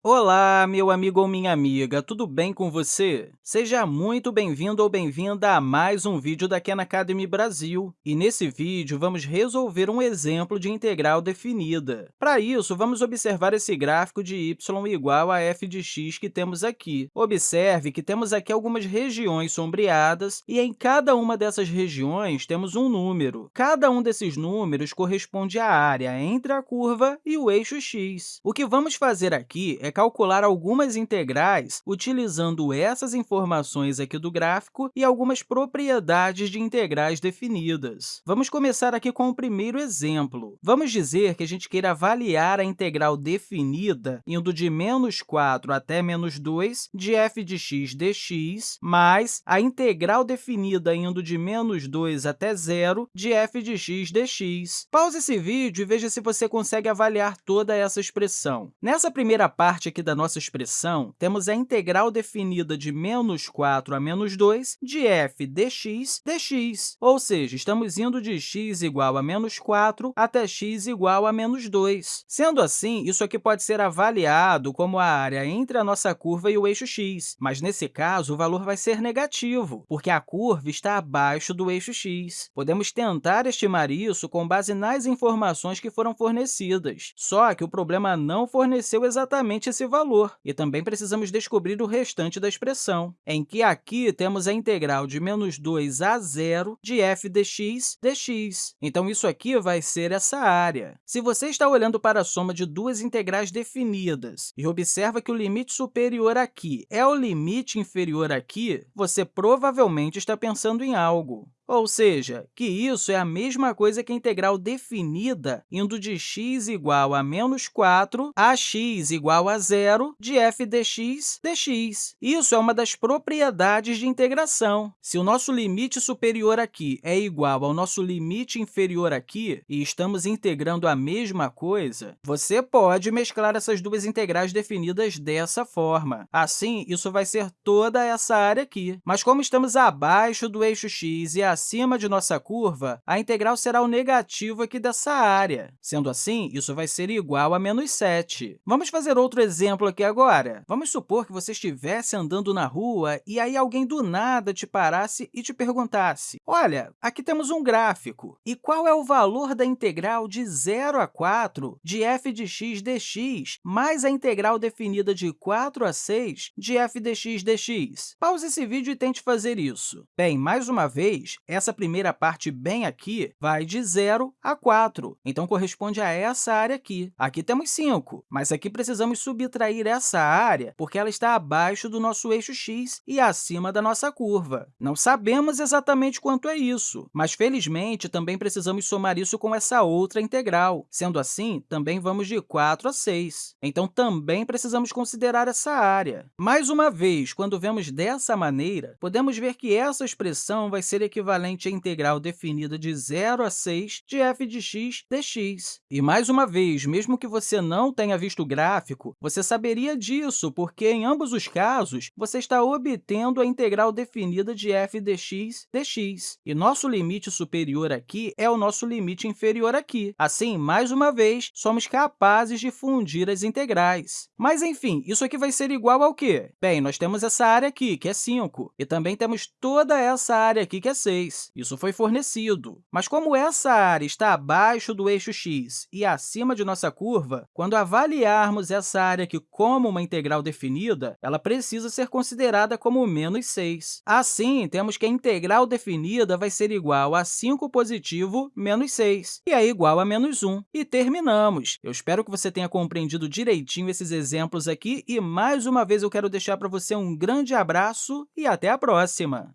Olá, meu amigo ou minha amiga, tudo bem com você? Seja muito bem-vindo ou bem-vinda a mais um vídeo da Khan Academy Brasil. E nesse vídeo, vamos resolver um exemplo de integral definida. Para isso, vamos observar esse gráfico de y igual a f de x que temos aqui. Observe que temos aqui algumas regiões sombreadas e em cada uma dessas regiões temos um número. Cada um desses números corresponde à área entre a curva e o eixo x. O que vamos fazer aqui é calcular algumas integrais utilizando essas informações aqui do gráfico e algumas propriedades de integrais definidas. Vamos começar aqui com o primeiro exemplo. Vamos dizer que a gente queira avaliar a integral definida indo de menos 4 até menos 2 de f de x dx, mais a integral definida indo de menos 2 até zero de f de x dx. Pause esse vídeo e veja se você consegue avaliar toda essa expressão. Nessa primeira parte, parte aqui da nossa expressão, temos a integral definida de menos 4 a menos 2 de f dx dx, ou seja, estamos indo de x igual a menos 4 até x igual a menos 2. Sendo assim, isso aqui pode ser avaliado como a área entre a nossa curva e o eixo x, mas, nesse caso, o valor vai ser negativo, porque a curva está abaixo do eixo x. Podemos tentar estimar isso com base nas informações que foram fornecidas, só que o problema não forneceu exatamente esse valor. E também precisamos descobrir o restante da expressão, em que aqui temos a integral de menos 2 a zero de f dx dx. Então, isso aqui vai ser essa área. Se você está olhando para a soma de duas integrais definidas e observa que o limite superior aqui é o limite inferior aqui, você provavelmente está pensando em algo. Ou seja, que isso é a mesma coisa que a integral definida indo de x igual a menos 4 a x igual a zero de f dx dx. Isso é uma das propriedades de integração. Se o nosso limite superior aqui é igual ao nosso limite inferior aqui, e estamos integrando a mesma coisa, você pode mesclar essas duas integrais definidas dessa forma. Assim, isso vai ser toda essa área aqui. Mas como estamos abaixo do eixo x e acima de nossa curva, a integral será o negativo aqui dessa área. Sendo assim, isso vai ser igual a menos 7. Vamos fazer outro exemplo aqui agora. Vamos supor que você estivesse andando na rua e aí alguém do nada te parasse e te perguntasse, olha, aqui temos um gráfico, e qual é o valor da integral de 0 a 4 de f de x dx mais a integral definida de 4 a 6 de f dx dx? Pause esse vídeo e tente fazer isso. Bem, mais uma vez, essa primeira parte bem aqui vai de 0 a 4, então corresponde a essa área aqui. Aqui temos 5, mas aqui precisamos subtrair essa área porque ela está abaixo do nosso eixo x e acima da nossa curva. Não sabemos exatamente quanto é isso, mas, felizmente, também precisamos somar isso com essa outra integral. Sendo assim, também vamos de 4 a 6. Então, também precisamos considerar essa área. Mais uma vez, quando vemos dessa maneira, podemos ver que essa expressão vai ser equivalente equivalente à integral definida de 0 a 6 de f de x dx. E, mais uma vez, mesmo que você não tenha visto o gráfico, você saberia disso, porque, em ambos os casos, você está obtendo a integral definida de f dx dx. E nosso limite superior aqui é o nosso limite inferior aqui. Assim, mais uma vez, somos capazes de fundir as integrais. Mas, enfim, isso aqui vai ser igual ao quê? Bem, nós temos essa área aqui, que é 5, e também temos toda essa área aqui, que é 6. Isso foi fornecido. Mas como essa área está abaixo do eixo x e acima de nossa curva, quando avaliarmos essa área aqui como uma integral definida, ela precisa ser considerada como menos 6. Assim, temos que a integral definida vai ser igual a 5 positivo menos 6, e é igual a menos 1. E terminamos. Eu espero que você tenha compreendido direitinho esses exemplos aqui, e, mais uma vez, eu quero deixar para você um grande abraço e até a próxima!